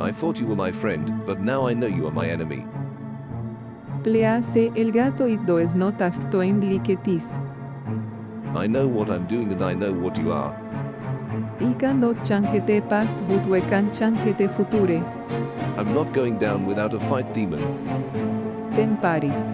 I thought you were my friend, but now I know you are my enemy. Please, el gato ido es not afto to. I know what I'm doing and I know what you are. Ika change changete past but we can changete future. I'm not going down without a fight demon. Ten Paris.